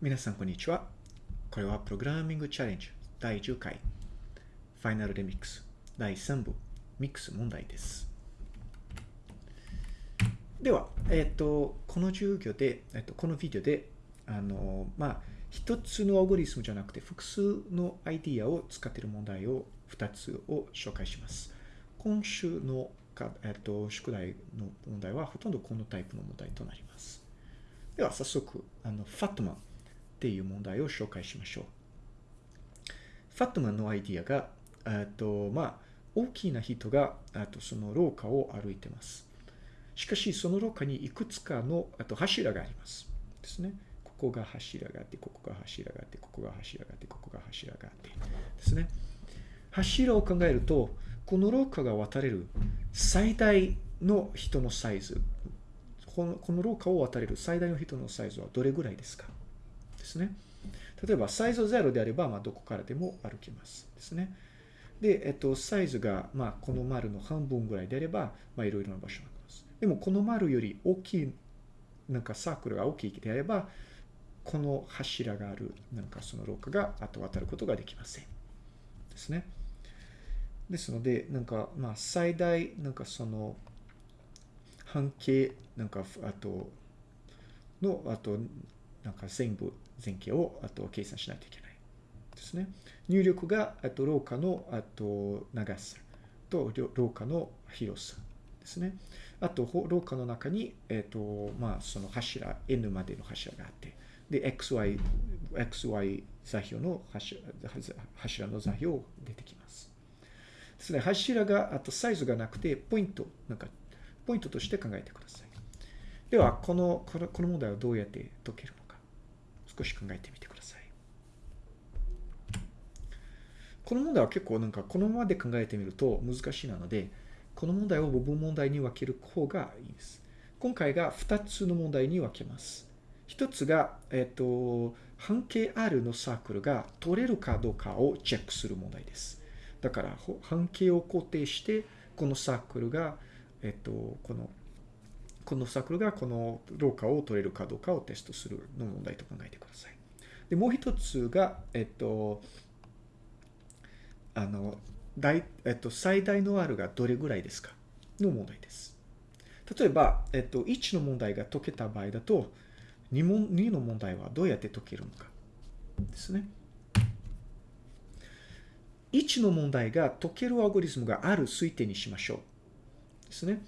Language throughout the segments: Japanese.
皆さん、こんにちは。これはプログラミングチャレンジ第10回、ファイナルレミックス第3部、ミックス問題です。では、えっ、と、この授業で、えっ、と、このビデオで、あの、まあ、一つのアゴリスムじゃなくて、複数のアイディアを使っている問題を2つを紹介します。今週のか、えっ、と、宿題の問題は、ほとんどこのタイプの問題となります。では、早速、あの、ファットマンっていう問題を紹介しましょう。ファットマンのアイディアが、えっと、まあ、大きな人が、あとその廊下を歩いてます。しかし、その廊下にいくつかの、あと柱があります。ですね。ここが柱があって、ここが柱があって、ここが柱があって、ここが柱があって。ですね。柱を考えると、この廊下が渡れる最大の人のサイズ、このこの廊下を渡れる最大の人のサイズはどれぐらいですか？ですね。例えば、サイズ0であれば、まあ、どこからでも歩けます。ですね。で、えっと、サイズが、まあ、この丸の半分ぐらいであれば、まあ、いろいろな場所があります。でも、この丸より大きい、なんかサークルが大きいであれば、この柱がある、なんかその廊下が、あと渡ることができません。ですね。ですので、なんか、まあ、最大、なんかその、半径、なんか、あと、の、あと、なんか全部、全形を、あと計算しないといけない。ですね。入力が、あと廊下の、あと長さと廊下の広さですね。あと、廊下の中に、えっ、と、まあ、その柱、N までの柱があって、で、XY、XY 座標の柱柱の座標出てきます。ですね。柱が、あとサイズがなくて、ポイント、なんか、ポイントとして考えてください。では、この、この問題をどうやって解ける、少し考えてみてください。この問題は結構なんか、このままで考えてみると難しいなので、この問題を部分問題に分ける方がいいです。今回が2つの問題に分けます。1つが、えっ、と、半径 R のサークルが取れるかどうかをチェックする問題です。だから、半径を固定して、このサークルが、えっ、と、この、このサークルがこの廊下を取れるかどうかをテストするの問題と考えてください。で、もう一つが、えっと、あの、大、えっと、最大の R がどれぐらいですかの問題です。例えば、えっと、1の問題が解けた場合だと、2, 問2の問題はどうやって解けるのかですね。1の問題が解けるアルゴリズムがある推定にしましょう。ですね。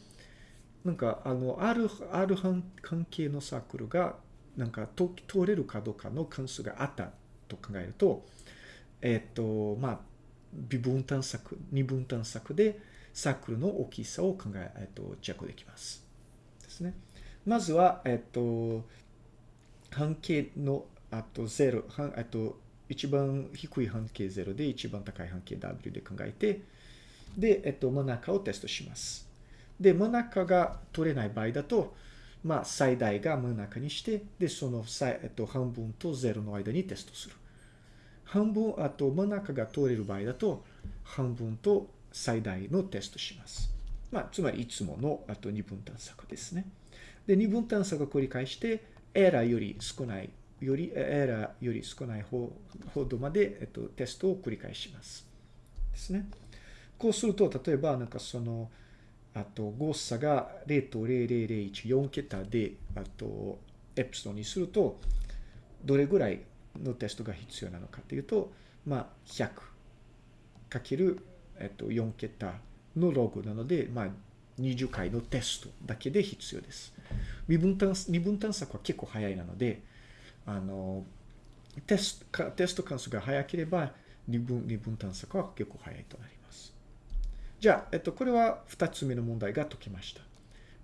なんか、あの、ある、ある関係のサークルが、なんか、通れるかどうかの関数があったと考えると、えっと、まあ、微分探索、二分探索で、サークルの大きさを考え、えっと、チェックできます。ですね。まずは、えっと、半径の、あと0、半、えっと、一番低い半径0で一番高い半径 W で考えて、で、えっと、真ん中をテストします。で、真ん中が取れない場合だと、まあ、最大が真ん中にして、で、その、えっと、半分と0の間にテストする。半分、あと真ん中が通れる場合だと、半分と最大のテストします。まあ、つまりいつもの、あと二分探索ですね。で、二分探索を繰り返して、エラーより少ない、より、エラーより少ない方ほどまで、えっと、テストを繰り返します。ですね。こうすると、例えば、なんかその、あと、誤差が0.0001、4、桁で、あと、エプソンにすると、どれぐらいのテストが必要なのかというと、まあ、100かける、えっと、4桁のログなので、まあ、20回のテストだけで必要です。二分探二分探索は結構早いなので、あの、テスト、テスト関数が早ければ、二分、二分探索は結構早いとなります。じゃあ、えっと、これは二つ目の問題が解けました。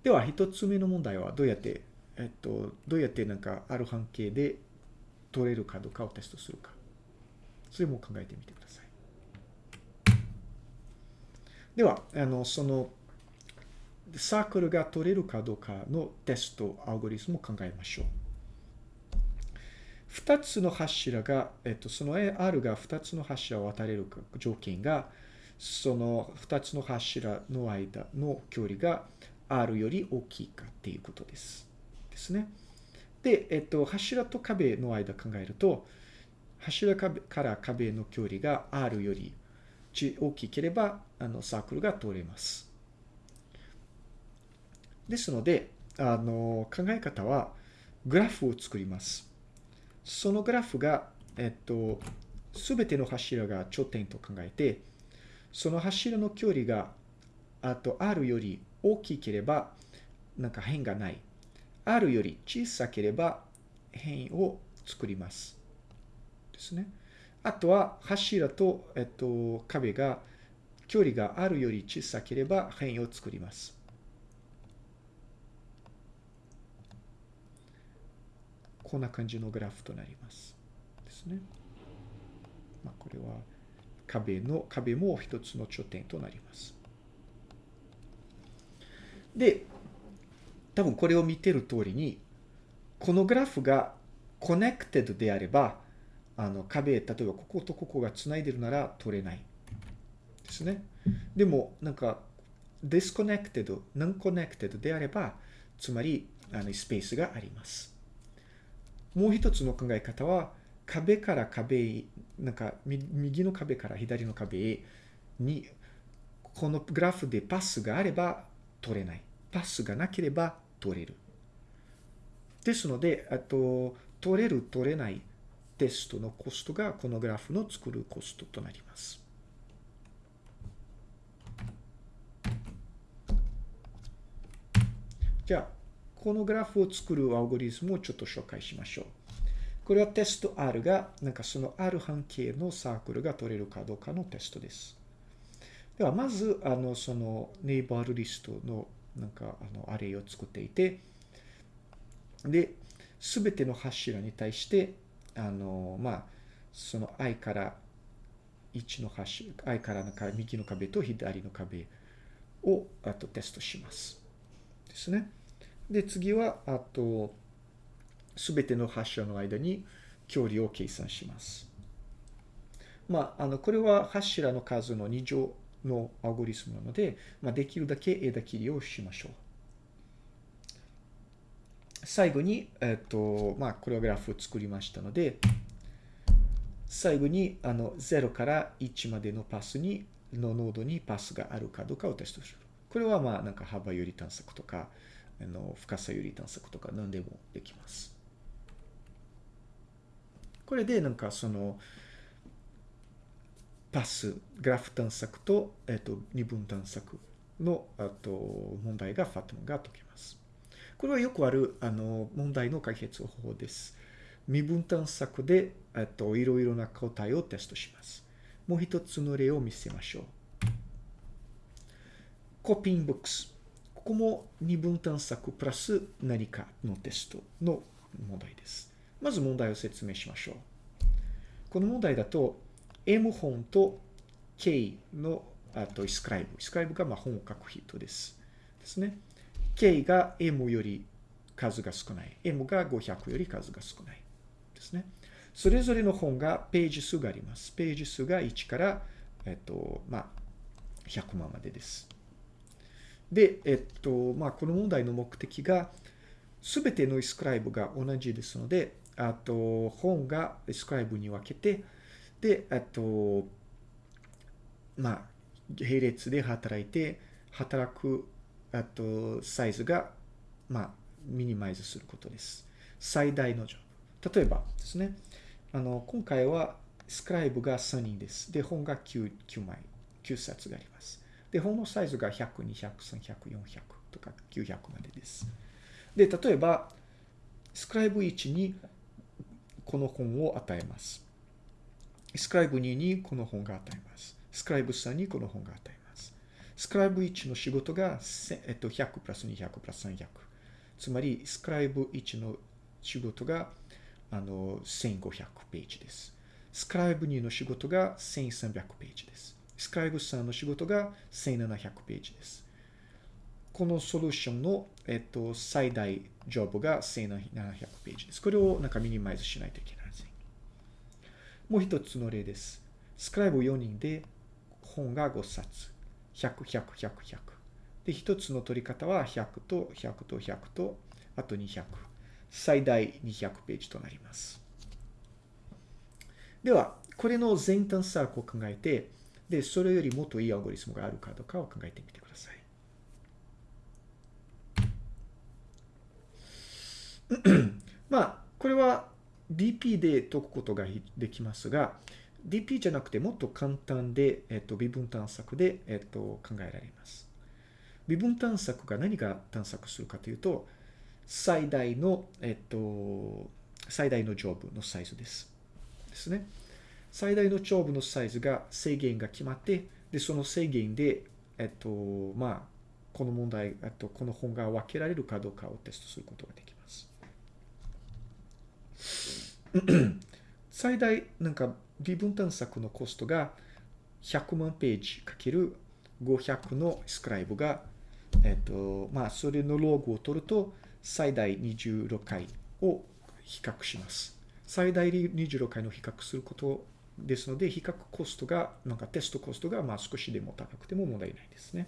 では、一つ目の問題はどうやって、えっと、どうやってなんかある半径で取れるかどうかをテストするか。それも考えてみてください。では、あの、その、サークルが取れるかどうかのテストアルゴリズムを考えましょう。二つの柱が、えっと、その R が二つの柱を渡れる条件が、その二つの柱の間の距離が R より大きいかっていうことです。ですね。で、えっと、柱と壁の間考えると、柱から壁の距離が R より大きければ、あの、サークルが通れます。ですので、あの、考え方は、グラフを作ります。そのグラフが、えっと、すべての柱が頂点と考えて、その柱の距離が、あと R より大きければ、なんか変がない。R より小さければ変を作ります。ですね。あとは柱と、えっと、壁が距離があるより小さければ変を作ります。こんな感じのグラフとなります。ですね。まあ、これは壁の、壁も一つの頂点となります。で、多分これを見てる通りに、このグラフが connected であれば、あの壁、例えばこことここが繋いでるなら取れない。ですね。でも、なんか、disconnected、non-connected であれば、つまり、あの、スペースがあります。もう一つの考え方は、壁から壁なんか、右の壁から左の壁に、このグラフでパスがあれば取れない。パスがなければ取れる。ですので、あと、取れる、取れないテストのコストがこのグラフの作るコストとなります。じゃあ、このグラフを作るアルゴリズムをちょっと紹介しましょう。これはテスト R が、なんかその R 半径のサークルが取れるかどうかのテストです。では、まず、あの、そのネイバールリストの、なんか、あの、アレイを作っていて、で、すべての柱に対して、あの、まあ、その i から1の柱、i からなんか右の壁と左の壁を、あとテストします。ですね。で、次は、あと、すべての柱の間に距離を計算します。まあ、あの、これは柱の数の2乗のアルゴリスムなので、まあ、できるだけ枝切りをしましょう。最後に、えっと、まあ、これはグラフを作りましたので、最後に、あの、0から1までのパスに、のノードにパスがあるかどうかをテストする。これは、まあ、なんか幅より探索とか、あの、深さより探索とか何でもできます。これでなんかその、パス、グラフ探索と、えっと、二分探索の、あと、問題がファトムが解けます。これはよくある、あの、問題の解決方法です。未分探索で、えっと、いろいろな答えをテストします。もう一つの例を見せましょう。コピンボックス。ここも二分探索プラス何かのテストの問題です。まず問題を説明しましょう。この問題だと、M 本と K の、あとイ、スクライブ。イスクライブがまあ本を書く人です。ですね。K が M より数が少ない。M が500より数が少ない。ですね。それぞれの本がページ数があります。ページ数が1から、えっと、まあ、100万までです。で、えっと、まあ、この問題の目的が、すべてのイスクライブが同じですので、あと、本がスクライブに分けて、で、あと、まあ、並列で働いて、働く、あと、サイズが、まあ、ミニマイズすることです。最大のジョブ。例えばですね、あの、今回は、スクライブが3人です。で、本が 9, 9枚、9冊があります。で、本のサイズが100、200、300、400とか900までです。で、例えば、スクライブ1にこの本を与えます。スクライブ2にこの本が与えます。スクライブ3にこの本が与えます。スクライブ1の仕事が、えっと、100プラス200プラス300。つまり、スクライブ1の仕事が、あの、1500ページです。スクライブ2の仕事が1300ページです。スクライブ3の仕事が1700ページです。このソリューションの、えっと、最大ジョブが1700ページです。これをなんかミニマイズしないといけないです。もう一つの例です。スクライブ4人で本が5冊。100、100、100、100。で、一つの取り方は100と100と100と、あと200。最大200ページとなります。では、これの全探索を考えて、で、それよりもっといいアルゴリスムがあるかどうかを考えてみてください。まあ、これは DP で解くことができますが、DP じゃなくてもっと簡単で、えっと、微分探索で、えっと、考えられます。微分探索が何が探索するかというと、最大の、えっと、最大の上部のサイズです。ですね。最大の上部のサイズが制限が決まって、で、その制限で、えっと、まあ、この問題、えっと、この本が分けられるかどうかをテストすることができます。最大、なんか、微分探索のコストが100万ページかける500のスクライブが、えっと、まあ、それのローグを取ると、最大26回を比較します。最大26回の比較することですので、比較コストが、なんかテストコストが、まあ少しでも高くても問題ないですね。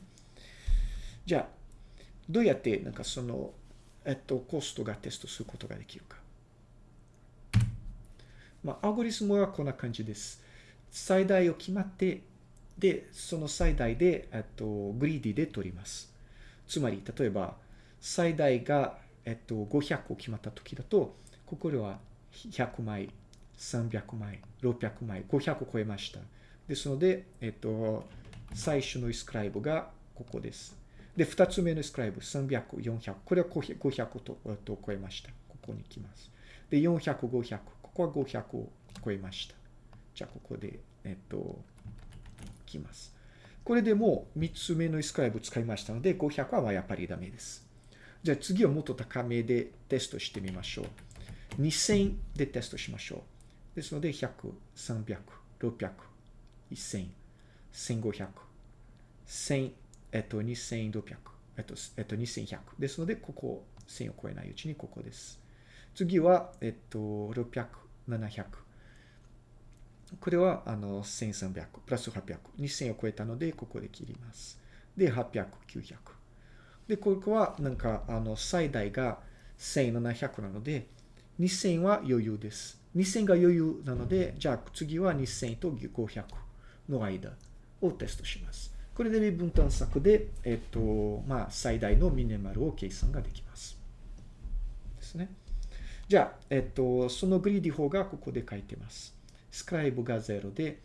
じゃあ、どうやってなんかその、えっと、コストがテストすることができるか。まあ、アゴリスムはこんな感じです。最大を決まって、で、その最大で、えっと、グリーディで取ります。つまり、例えば、最大が、えっと、500を決まった時だと、ここでは100枚、300枚、600枚、500を超えました。ですので、えっと、最初のイスクライブがここです。で、二つ目のイスクライブ、300、400。これは500とと超えました。ここに来ます。で、400、500。ここは500を超えました。じゃあ、ここで、えっと、来ます。これでもう3つ目のイスクライブ使いましたので、500はやっぱりダメです。じゃあ次はもっと高めでテストしてみましょう。2000でテストしましょう。ですので、100、300、600、1000、1500、1000、えっと、2600、えっと、えっと、2100。ですので、ここ、1000を超えないうちにここです。次は、えっと、600、700。これは、あの、1300、プラス800。2000を超えたので、ここで切ります。で、800、900。で、ここは、なんか、あの、最大が1700なので、2000は余裕です。2000が余裕なので、じゃあ次は2000と500の間をテストします。これで微分探索で、えっと、まあ、最大のミネマルを計算ができます。ですね。じゃあ、えっと、そのグリーディ法がここで書いてます。スクライブが0で、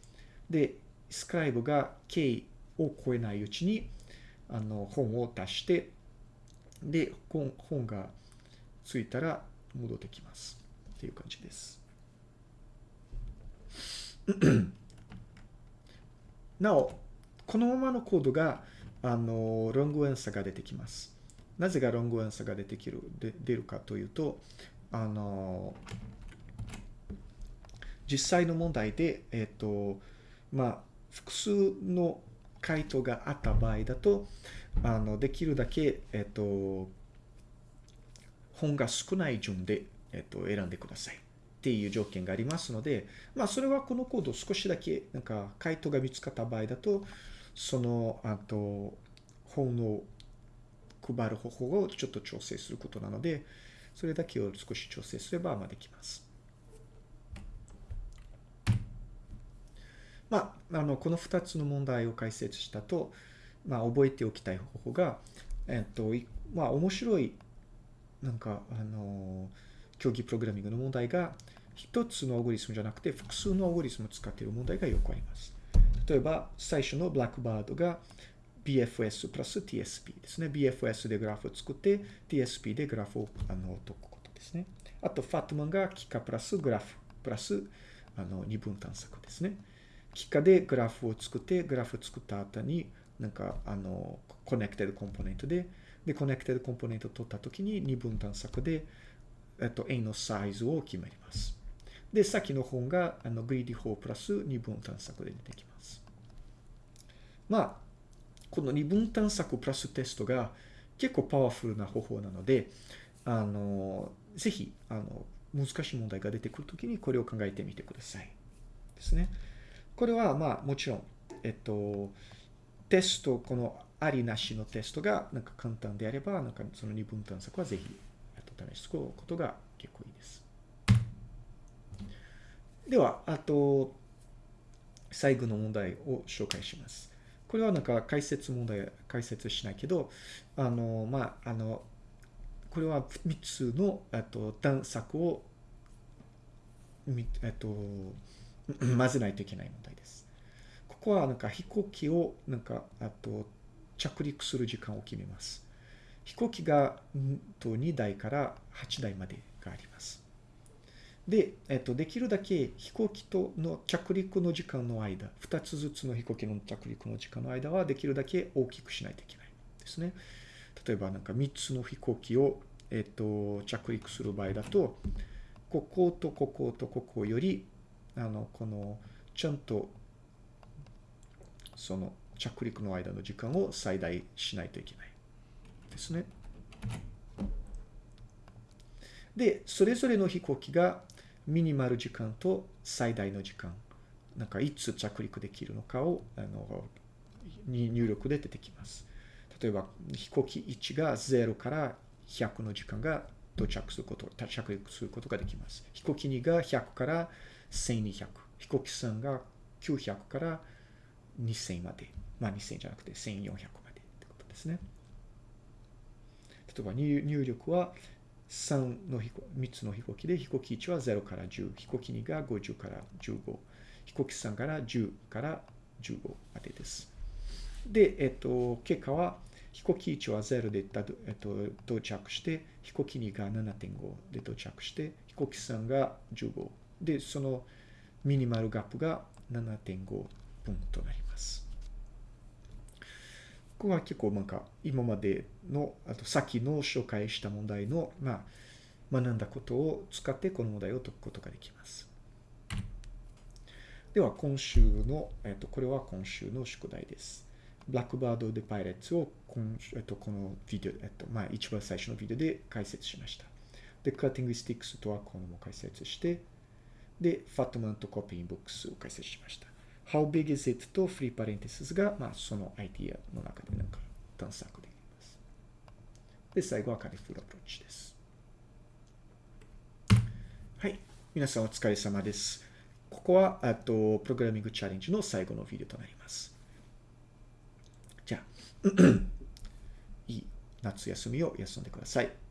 で、スクライブが K を超えないうちに、あの、本を出して、で、本がついたら戻ってきます。っていう感じです。なお、このままのコードが、あの、ロングアンサーが出てきます。なぜがロングアンサーが出てきる、で出るかというと、あの、実際の問題で、えっ、と、まあ、複数の回答があった場合だと、あの、できるだけ、えっ、と、本が少ない順で、えっ、と、選んでください。っていう条件がありますので、まあ、それはこのコード少しだけ、なんか、回答が見つかった場合だと、その、あと、本を配る方法をちょっと調整することなので、それだけを少し調整すれば、まあ、できます。まあ、あの、この2つの問題を解説したと、まあ、覚えておきたい方法が、えっと、まあ、面白い、なんか、あの、競技プログラミングの問題が、一つのアルゴリズムじゃなくて、複数のアルゴリズムを使っている問題がよくあります。例えば、最初のブラックバードが BFS プラス TSP ですね。BFS でグラフを作って、TSP でグラフをあの解くことですね。あと、ファットマンが幾何プラスグラフプラスあの二分探索ですね。幾何でグラフを作って、グラフを作った後に、なんか、あの、 connected component で、で、 connected component を取ったときに二分探索で、えっと、円のサイズを決まります。で、先の本が、あの、 greedy 法プラス二分探索で出てきます。まあ、この二分探索プラステストが結構パワフルな方法なので、あの、ぜひ、あの、難しい問題が出てくるときにこれを考えてみてください。ですね。これは、まあ、もちろん、えっと、テスト、このありなしのテストがなんか簡単であれば、なんかその二分探索はぜひ、試すことが結構いいです。では、あと、最後の問題を紹介します。これはなんか解説問題、解説しないけど、あの、まあ、あの、これは3つの、えっと、探索を、えっと、混 ぜないといけない問題です。ここはなんか飛行機を、なんか、あと、着陸する時間を決めます。飛行機が、2台から8台までがあります。で、えっと、できるだけ飛行機との着陸の時間の間、2つずつの飛行機の着陸の時間の間はできるだけ大きくしないといけないですね。例えばなんか3つの飛行機を、えっと、着陸する場合だと、こことこことここより、あの、この、ちゃんと、その着陸の間の時間を最大しないといけないですね。で、それぞれの飛行機がミニマル時間と最大の時間、なんかいつ着陸できるのかを、あの、に入力で出てきます。例えば、飛行機1が0から100の時間が到着すること、着陸することができます。飛行機2が100から1200。飛行機3が900から2000まで。まあ2000じゃなくて1400までってことですね。例えば入力は3の飛行、3つの飛行機で、飛行機1は0から10、飛行機2が50から15、飛行機3から10から15までです。で、えっと、結果は、飛行機1は0で、えっと、到着して、飛行機2が7.5で到着して、飛行機3が15。で、そのミニマルガップが7.5分となります。ここは結構なんか今までの、あと先の紹介した問題の、まあ、学んだことを使ってこの問題を解くことができます。では今週の、えっと、これは今週の宿題です。ブラックバード・デ・パイレッツを今、えっと、このビデオ、えっと、まあ、一番最初のビデオで解説しました。で、カッティング・スティックスとはこのも解説して、で、ファットマンとコピー・ブックスを解説しました。How big is it? とフリーパレンティスが、まあ、そのアイディアの中でなんか探索できます。で、最後はカリフルアプローチです。はい。皆さんお疲れ様です。ここは、あと、プログラミングチャレンジの最後のビデオとなります。じゃあ、いい夏休みを休んでください。